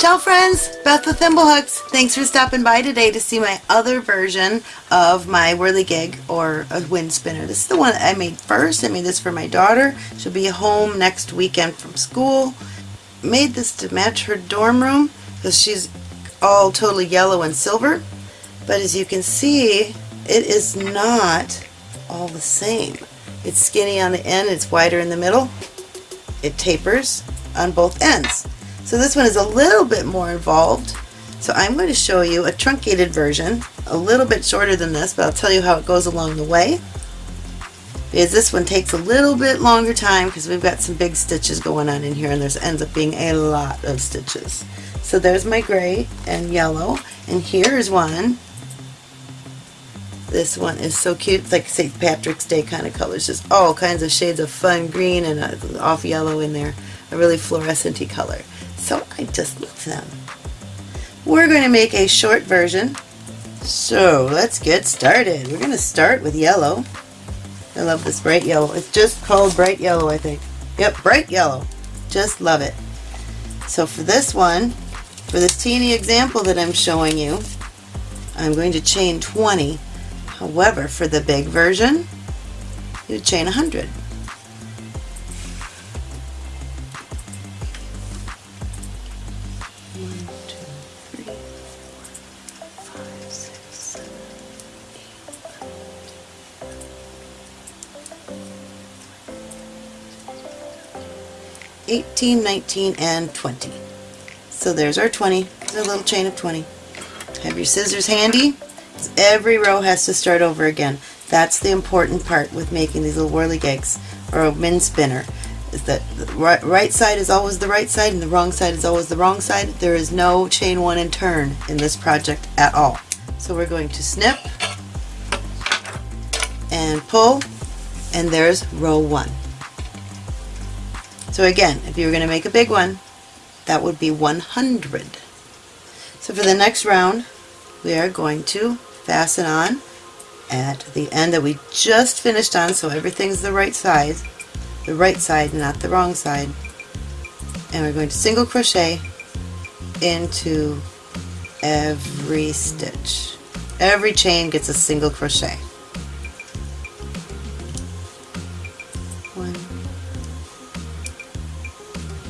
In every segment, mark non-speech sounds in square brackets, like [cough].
Ciao friends, Beth with Thimblehooks. Thanks for stopping by today to see my other version of my whirligig or a wind spinner. This is the one I made first. I made this for my daughter. She'll be home next weekend from school. Made this to match her dorm room because she's all totally yellow and silver. But as you can see, it is not all the same. It's skinny on the end, it's wider in the middle. It tapers on both ends. So this one is a little bit more involved. So I'm going to show you a truncated version, a little bit shorter than this, but I'll tell you how it goes along the way. Because this one takes a little bit longer time because we've got some big stitches going on in here and there ends up being a lot of stitches. So there's my gray and yellow and here's one. This one is so cute, it's like St. Patrick's Day kind of colors, just all kinds of shades of fun green and uh, off yellow in there, a really fluorescent color. So I just love them. We're going to make a short version. So let's get started. We're going to start with yellow. I love this bright yellow. It's just called bright yellow, I think. Yep, bright yellow. Just love it. So for this one, for this teeny example that I'm showing you, I'm going to chain 20. However, for the big version, you chain 100. Eighteen, nineteen, and 20. So there's our 20, a little chain of 20. Have your scissors handy. Every row has to start over again. That's the important part with making these little whirligigs or a wind spinner is that the right, right side is always the right side and the wrong side is always the wrong side. There is no chain one and turn in this project at all. So we're going to snip and pull and there's row one. So again, if you were going to make a big one, that would be 100. So for the next round, we are going to fasten on at the end that we just finished on so everything's the right size the right side not the wrong side. And we're going to single crochet into every stitch. Every chain gets a single crochet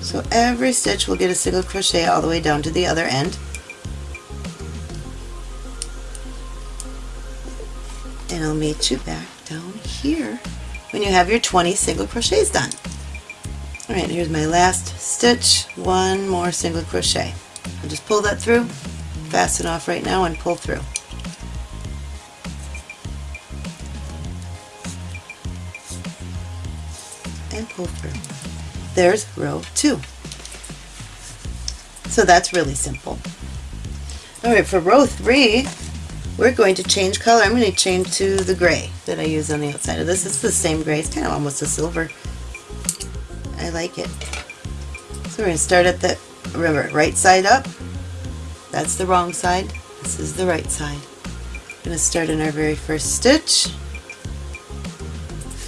so every stitch will get a single crochet all the way down to the other end and I'll meet you back down here when you have your 20 single crochets done. Alright, here's my last stitch, one more single crochet. I'll just pull that through, fasten off right now and pull through. And pull through. There's row two. So that's really simple. Alright, for row three, we're going to change color. I'm going to change to the gray that I use on the outside of this. It's the same gray. It's kind of almost a silver. I like it. So we're going to start at the, remember, right side up. That's the wrong side. This is the right side. We're going to start in our very first stitch.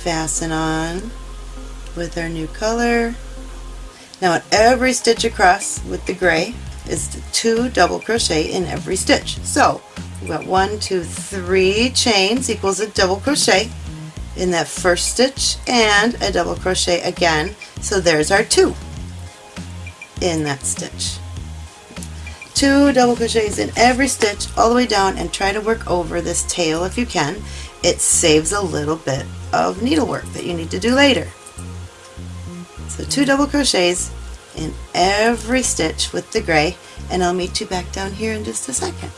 Fasten on with our new color. Now at every stitch across with the gray is two double crochet in every stitch. So We've got one, two, three chains equals a double crochet in that first stitch and a double crochet again. So there's our two in that stitch. Two double crochets in every stitch all the way down and try to work over this tail if you can. It saves a little bit of needlework that you need to do later. So two double crochets in every stitch with the gray and I'll meet you back down here in just a second.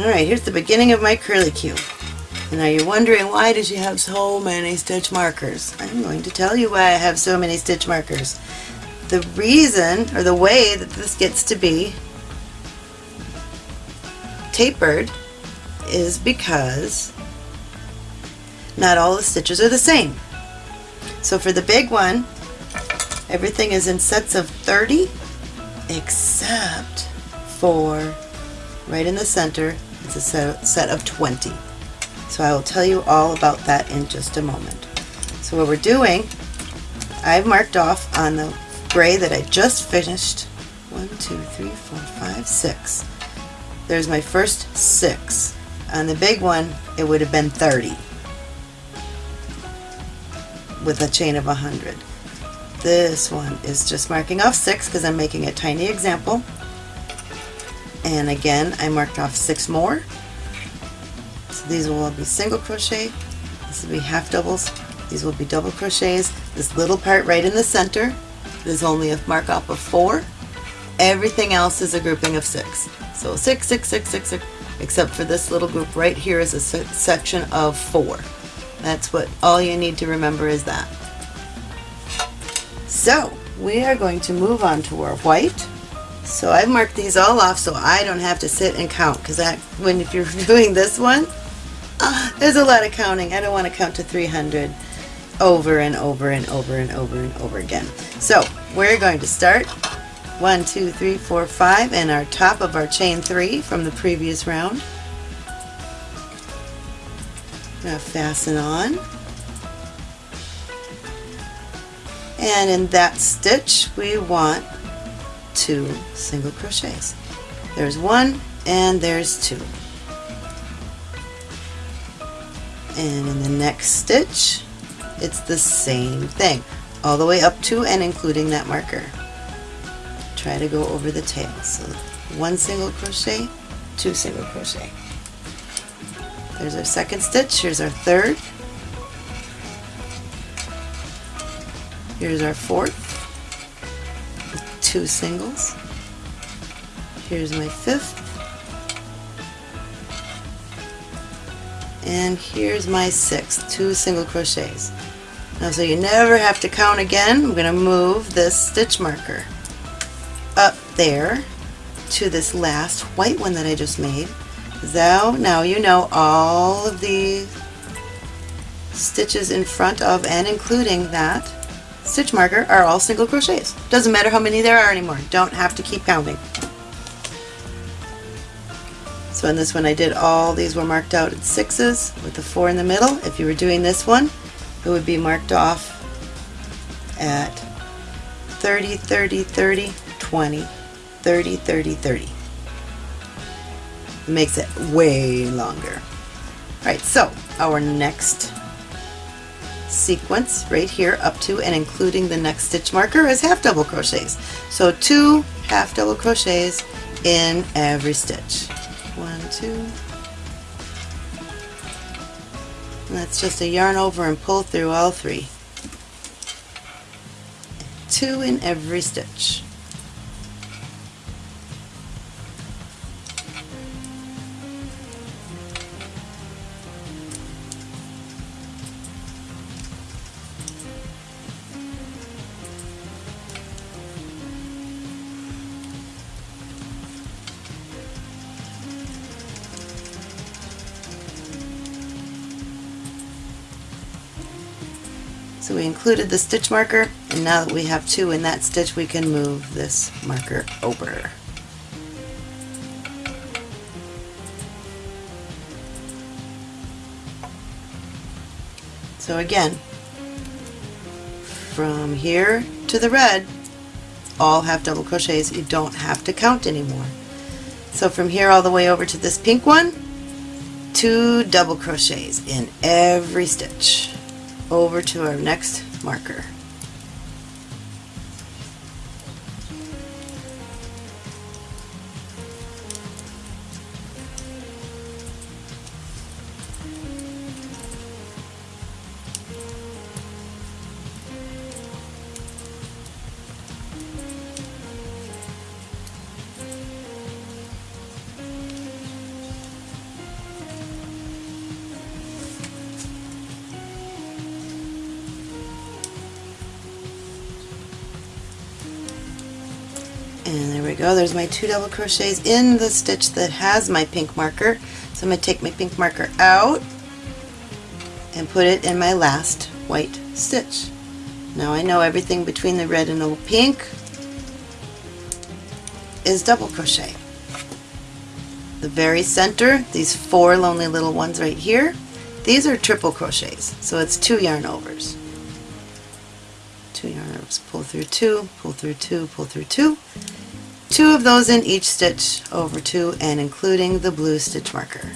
Alright, here's the beginning of my curlicue. And now you're wondering why does she have so many stitch markers? I'm going to tell you why I have so many stitch markers. The reason, or the way that this gets to be tapered is because not all the stitches are the same. So for the big one, everything is in sets of 30 except for right in the center it's a set of 20. So I will tell you all about that in just a moment. So what we're doing, I've marked off on the gray that I just finished one, two, three, four, five, six. There's my first six. On the big one, it would have been 30 with a chain of 100. This one is just marking off six because I'm making a tiny example. And again, I marked off six more. So these will all be single crochet. This will be half doubles. These will be double crochets. This little part right in the center is only a mark up of four. Everything else is a grouping of six. So six, six, six, six, six, except for this little group right here is a section of four. That's what all you need to remember is that. So we are going to move on to our white. So I've marked these all off so I don't have to sit and count because when if you're [laughs] doing this one, uh, there's a lot of counting. I don't want to count to 300 over and over and over and over and over again. So we're going to start one, two, three, four, five, and our top of our chain three from the previous round. Now fasten on. And in that stitch, we want two single crochets. There's one and there's two. And in the next stitch, it's the same thing, all the way up to and including that marker. Try to go over the tail. So one single crochet, two single crochet. There's our second stitch, here's our third, here's our fourth, two singles, here's my fifth, and here's my sixth, two single crochets. Now so you never have to count again, I'm going to move this stitch marker up there to this last white one that I just made. So now you know all of the stitches in front of and including that stitch marker are all single crochets. Doesn't matter how many there are anymore. Don't have to keep counting. So in this one I did all these were marked out at sixes with the four in the middle. If you were doing this one it would be marked off at 30, 30, 30, 20, 30, 30, 30 makes it way longer. Alright, so our next sequence right here up to and including the next stitch marker is half double crochets. So two half double crochets in every stitch. One, two. And that's just a yarn over and pull through all three. Two in every stitch. So we included the stitch marker and now that we have two in that stitch we can move this marker over. So again, from here to the red, all have double crochets. You don't have to count anymore. So from here all the way over to this pink one, two double crochets in every stitch over to our next marker. Go. There's my two double crochets in the stitch that has my pink marker. So I'm going to take my pink marker out and put it in my last white stitch. Now I know everything between the red and the pink is double crochet. The very center these four lonely little ones right here these are triple crochets. So it's two yarn overs. Two yarn overs. Pull through two pull through two pull through two two of those in each stitch over two and including the blue stitch marker.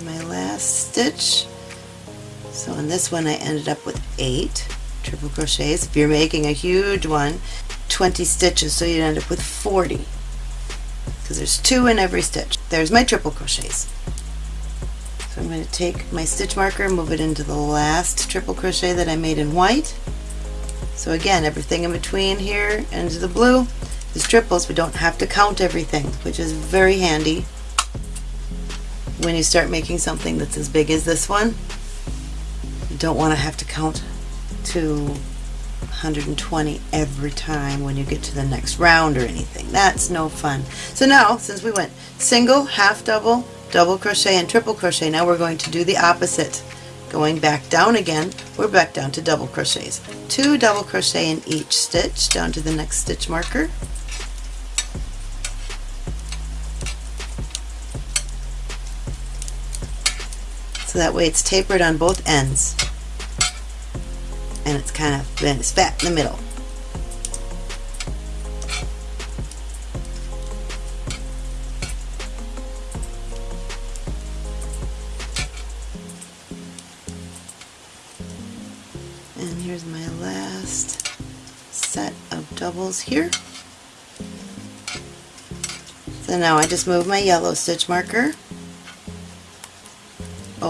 There's my last stitch. So on this one I ended up with eight triple crochets. If you're making a huge one 20 stitches so you'd end up with 40 because there's two in every stitch. There's my triple crochets. So I'm going to take my stitch marker and move it into the last triple crochet that I made in white. So again everything in between here and the blue is triples we don't have to count everything which is very handy when you start making something that's as big as this one, you don't want to have to count to 120 every time when you get to the next round or anything. That's no fun. So now, since we went single, half double, double crochet, and triple crochet, now we're going to do the opposite. Going back down again, we're back down to double crochets. Two double crochet in each stitch down to the next stitch marker. That way it's tapered on both ends and it's kind of then it's fat in the middle. And here's my last set of doubles here. So now I just move my yellow stitch marker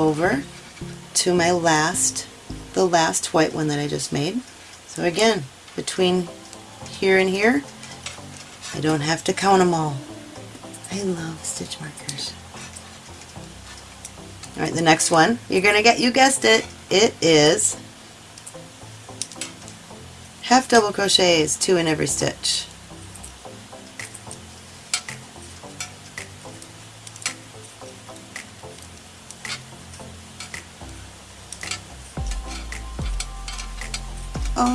over to my last, the last white one that I just made. So again, between here and here, I don't have to count them all. I love stitch markers. Alright, the next one, you're going to get, you guessed it, it is half double crochets, two in every stitch.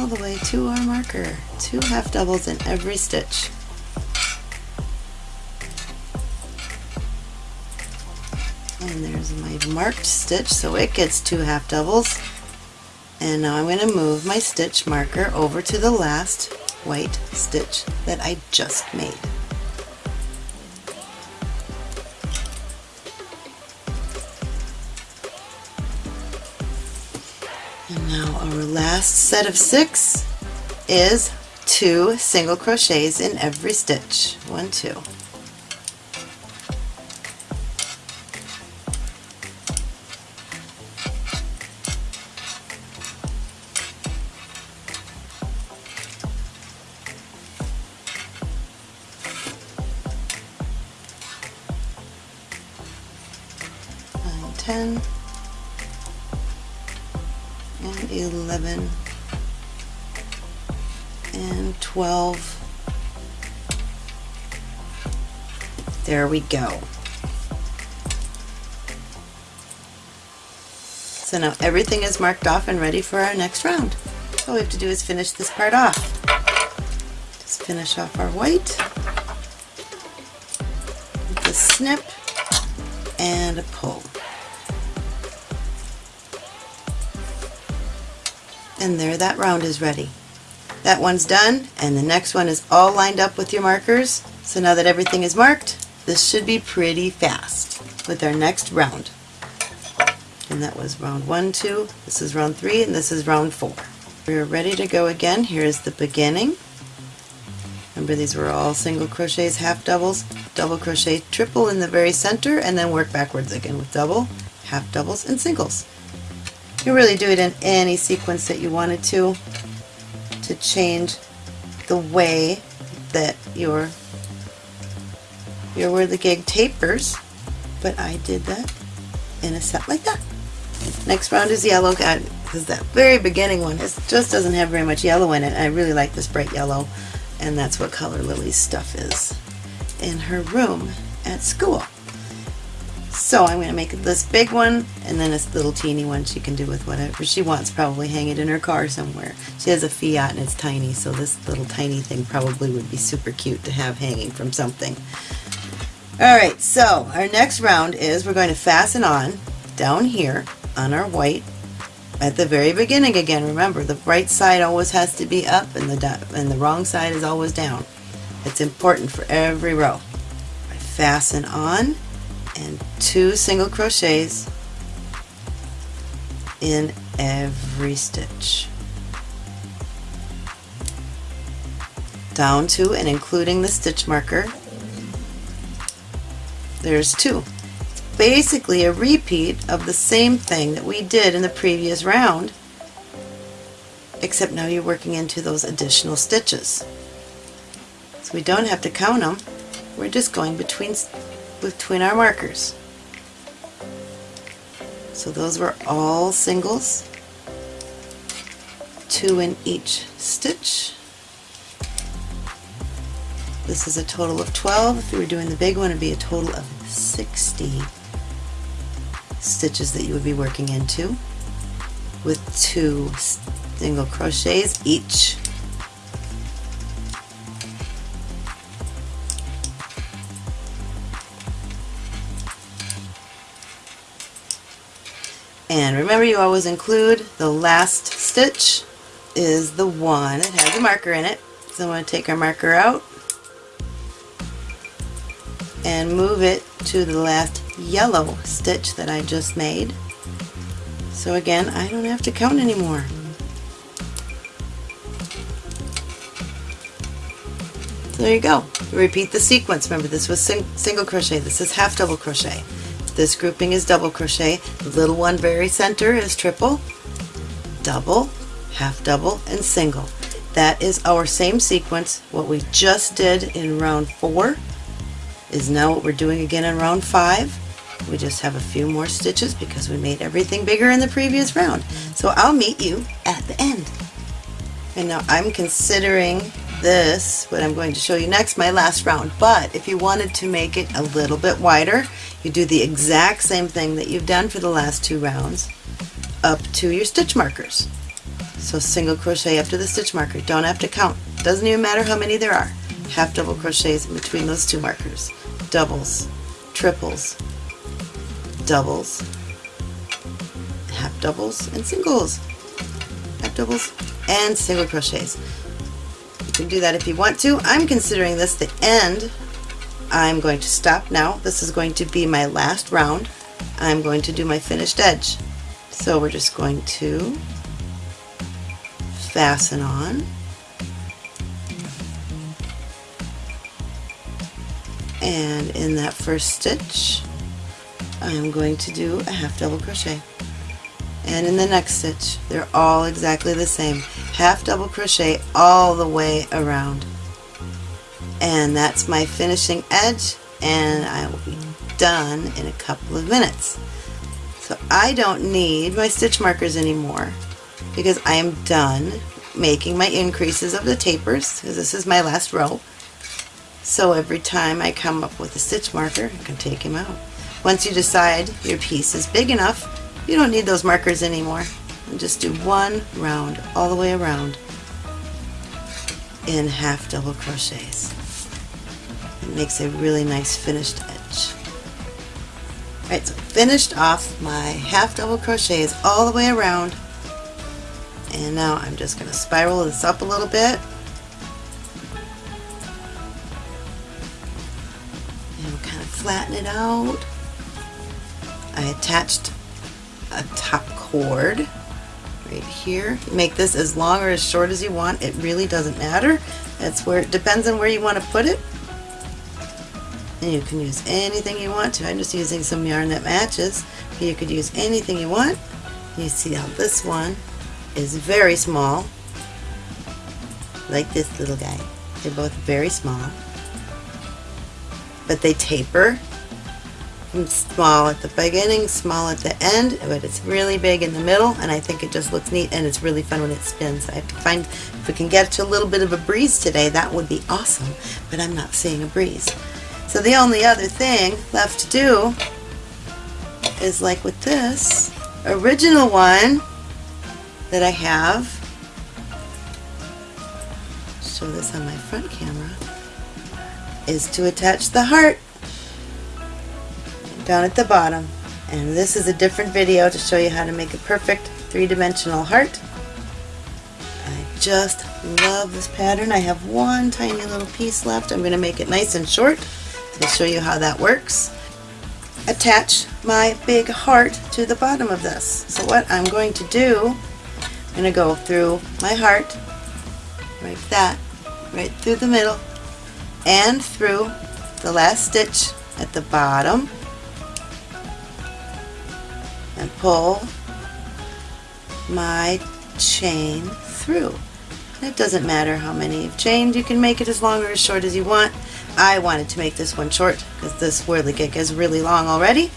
All the way to our marker. Two half doubles in every stitch. And there's my marked stitch, so it gets two half doubles. And now I'm going to move my stitch marker over to the last white stitch that I just made. Our last set of six is two single crochets in every stitch. One, two. Go so now everything is marked off and ready for our next round all we have to do is finish this part off just finish off our white with a snip and a pull and there that round is ready. That one's done and the next one is all lined up with your markers. So now that everything is marked, this should be pretty fast with our next round. And that was round one, two, this is round three, and this is round four. We're ready to go again. Here is the beginning. Remember these were all single crochets, half doubles, double crochet, triple in the very center, and then work backwards again with double, half doubles, and singles. You really do it in any sequence that you wanted to to change the way that your your gig tapers but I did that in a set like that. Next round is yellow because that very beginning one it just doesn't have very much yellow in it. I really like this bright yellow and that's what Color Lily's stuff is. in her room at school. So I'm going to make this big one and then this little teeny one she can do with whatever she wants, probably hang it in her car somewhere. She has a Fiat and it's tiny, so this little tiny thing probably would be super cute to have hanging from something. Alright, so our next round is we're going to fasten on down here on our white at the very beginning again. Remember, the right side always has to be up and the, and the wrong side is always down. It's important for every row. I fasten on and two single crochets in every stitch. Down to and including the stitch marker, there's two. Basically a repeat of the same thing that we did in the previous round, except now you're working into those additional stitches. So we don't have to count them, we're just going between between our markers. So those were all singles, two in each stitch. This is a total of 12. If you were doing the big one, it would be a total of 60 stitches that you would be working into with two single crochets each. And remember you always include the last stitch is the one. That has a marker in it. So I'm going to take our marker out and move it to the last yellow stitch that I just made. So again, I don't have to count anymore. There you go. Repeat the sequence. Remember this was sing single crochet, this is half double crochet. This grouping is double crochet. The little one very center is triple, double, half double, and single. That is our same sequence. What we just did in round four is now what we're doing again in round five. We just have a few more stitches because we made everything bigger in the previous round. So I'll meet you at the end. And now I'm considering this, what I'm going to show you next, my last round. But if you wanted to make it a little bit wider, you do the exact same thing that you've done for the last two rounds up to your stitch markers. So single crochet up to the stitch marker. Don't have to count. Doesn't even matter how many there are. Half double crochets in between those two markers. Doubles, triples, doubles, half doubles, and singles. Half doubles and single crochets. You can do that if you want to. I'm considering this the end I'm going to stop now. This is going to be my last round. I'm going to do my finished edge. So we're just going to fasten on. And in that first stitch, I'm going to do a half double crochet. And in the next stitch, they're all exactly the same. Half double crochet all the way around and that's my finishing edge and I will be done in a couple of minutes. So I don't need my stitch markers anymore because I am done making my increases of the tapers because this is my last row. So every time I come up with a stitch marker, I can take him out. Once you decide your piece is big enough, you don't need those markers anymore. And just do one round all the way around in half double crochets. It makes a really nice finished edge. Alright, so finished off my half double crochets all the way around. And now I'm just going to spiral this up a little bit. Flatten it out. I attached a top cord right here. Make this as long or as short as you want. It really doesn't matter. That's where it depends on where you want to put it. And you can use anything you want to. I'm just using some yarn that matches. But you could use anything you want. You see how this one is very small. Like this little guy. They're both very small. But they taper small at the beginning, small at the end, but it's really big in the middle, and I think it just looks neat, and it's really fun when it spins. I have to find, if we can get to a little bit of a breeze today, that would be awesome, but I'm not seeing a breeze. So the only other thing left to do is like with this original one that I have, show this on my front camera, is to attach the heart down at the bottom. And this is a different video to show you how to make a perfect three-dimensional heart. I just love this pattern. I have one tiny little piece left. I'm going to make it nice and short to show you how that works. Attach my big heart to the bottom of this. So what I'm going to do, I'm going to go through my heart, like that, right through the middle, and through the last stitch at the bottom, and pull my chain through. It doesn't matter how many you've chained, you can make it as long or as short as you want. I wanted to make this one short because this whirligig is really long already.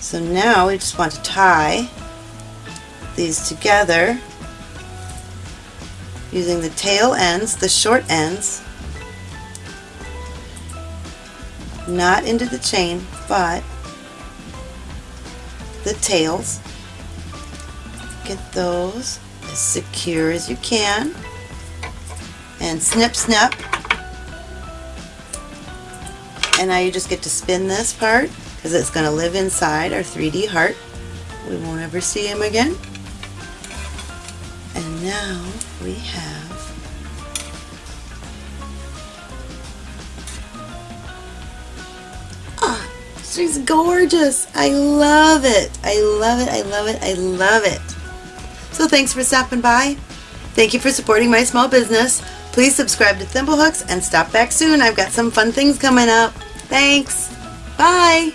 So now we just want to tie these together using the tail ends, the short ends, not into the chain, but the tails. Get those as secure as you can. And snip snip. And now you just get to spin this part because it's going to live inside our 3D heart. We won't ever see him again. Now we have ah, she's gorgeous. I love it. I love it. I love it. I love it. So thanks for stopping by. Thank you for supporting my small business. Please subscribe to Thimblehooks and stop back soon. I've got some fun things coming up. Thanks. Bye.